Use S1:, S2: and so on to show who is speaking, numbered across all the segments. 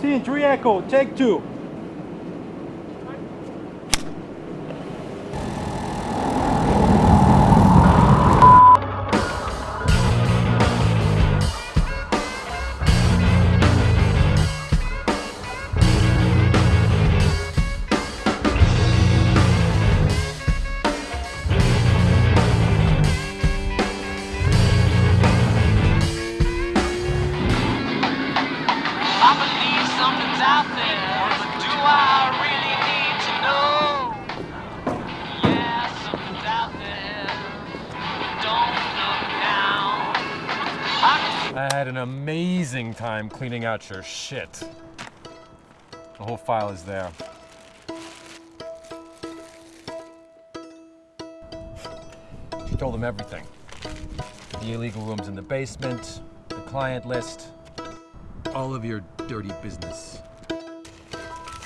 S1: Scene 3 Echo, take 2.
S2: I
S3: had an amazing time cleaning out your shit. The whole file is there. She told them everything. The illegal rooms in the basement, the client list, all of your dirty business.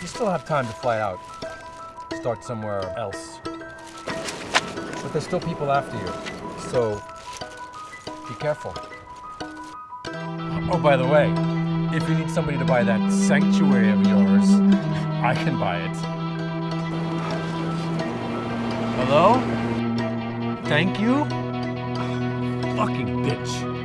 S3: You still have time to fly out, start somewhere else. But there's still people after you, so be careful. Oh, by the way, if you need somebody to buy that sanctuary of yours, I can buy it. Hello? Thank you? Fucking bitch.